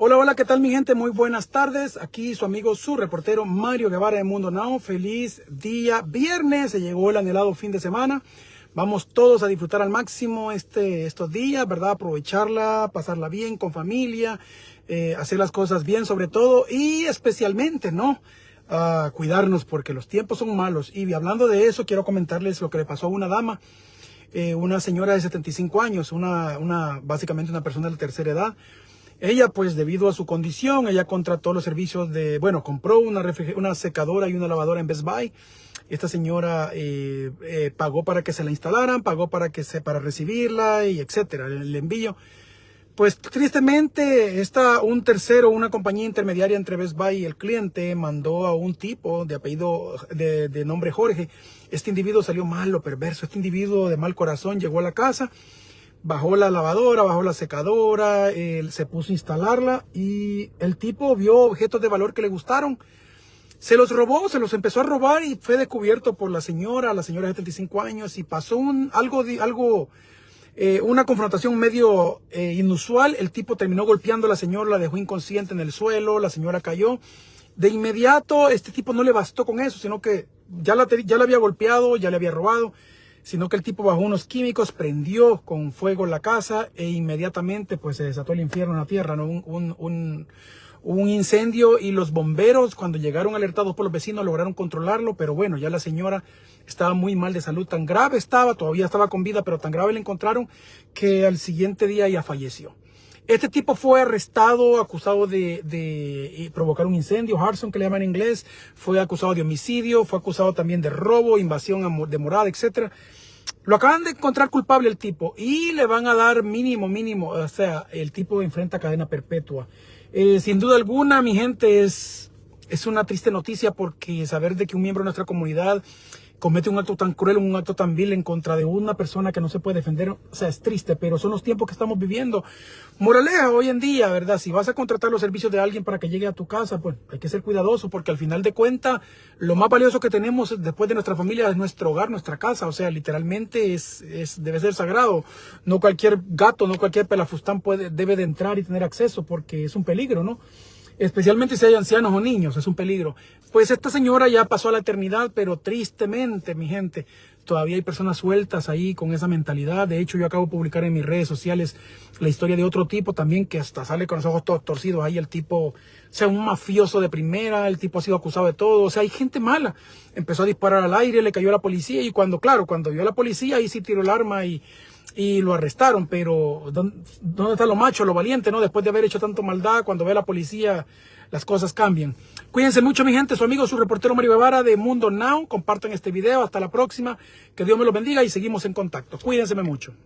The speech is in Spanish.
Hola, hola, ¿qué tal mi gente? Muy buenas tardes. Aquí su amigo, su reportero Mario Guevara de Mundo Now. Feliz día viernes. Se llegó el anhelado fin de semana. Vamos todos a disfrutar al máximo este, estos días, ¿verdad? Aprovecharla, pasarla bien con familia, eh, hacer las cosas bien sobre todo y especialmente, ¿no? Uh, cuidarnos porque los tiempos son malos. Y hablando de eso, quiero comentarles lo que le pasó a una dama, eh, una señora de 75 años, una, una, básicamente una persona de tercera edad. Ella, pues, debido a su condición, ella contrató los servicios de, bueno, compró una, una secadora y una lavadora en Best Buy. Esta señora eh, eh, pagó para que se la instalaran, pagó para que se, para recibirla y etcétera, el, envío. Pues tristemente, esta, un tercero, una compañía intermediaria entre Best Buy y el cliente mandó a un tipo de apellido, de, de nombre Jorge. Este individuo salió malo, perverso. Este individuo de mal corazón llegó a la casa, bajó la lavadora, bajó la secadora, se puso a instalarla y el tipo vio objetos de valor que le gustaron. Se los robó, se los empezó a robar y fue descubierto por la señora, la señora de 75 años y pasó un, algo, algo eh, una confrontación medio eh, inusual. El tipo terminó golpeando a la señora, la dejó inconsciente en el suelo, la señora cayó. De inmediato, este tipo no le bastó con eso, sino que ya la, ya la había golpeado, ya le había robado sino que el tipo bajó unos químicos, prendió con fuego la casa e inmediatamente pues se desató el infierno en la tierra, ¿no? un, un, un, un incendio y los bomberos cuando llegaron alertados por los vecinos lograron controlarlo, pero bueno, ya la señora estaba muy mal de salud, tan grave estaba, todavía estaba con vida, pero tan grave le encontraron que al siguiente día ya falleció. Este tipo fue arrestado, acusado de, eh, provocar un incendio, Harson que le llaman en inglés, fue acusado de homicidio, fue acusado también de robo, invasión de morada, etc. Lo acaban de encontrar culpable el tipo y le van a dar mínimo, mínimo, o sea, el tipo enfrenta cadena perpetua. Eh, sin duda alguna, mi gente, es una triste noticia porque saber de que un miembro de nuestra comunidad comete un acto tan cruel, un acto tan vil en contra de una persona que no se puede defender, o sea, es triste, pero son los tiempos que estamos viviendo. Moraleja, hoy en día, ¿verdad? Si vas a contratar los servicios de alguien para que llegue a tu casa, pues hay que ser cuidadoso porque al final de cuentas, lo más valioso que tenemos después de nuestra familia es nuestro hogar, nuestra casa, o sea, literalmente es, es debe ser sagrado. No cualquier gato, no cualquier pelafustán puede, debe de entrar y tener acceso porque es un peligro, ¿no? Especialmente si hay ancianos o niños, es un peligro. Pues esta señora ya pasó a la eternidad, pero tristemente, mi gente, todavía hay personas sueltas ahí con esa mentalidad. De hecho, yo acabo de publicar en mis redes sociales la historia de otro tipo también que hasta sale con los ojos todos torcidos. Ahí el tipo, o sea, un mafioso de primera, el tipo ha sido acusado de todo. O sea, hay gente mala. Empezó a disparar al aire, le cayó a la policía y cuando, claro, cuando vio a la policía, ahí sí tiró el arma y y lo arrestaron, pero ¿dónde está lo macho, lo valiente, no? Después de haber hecho tanto maldad, cuando ve a la policía, las cosas cambian. Cuídense mucho, mi gente, su amigo, su reportero Mario Guevara de Mundo Now. Compartan este video, hasta la próxima, que Dios me lo bendiga y seguimos en contacto. Cuídense mucho.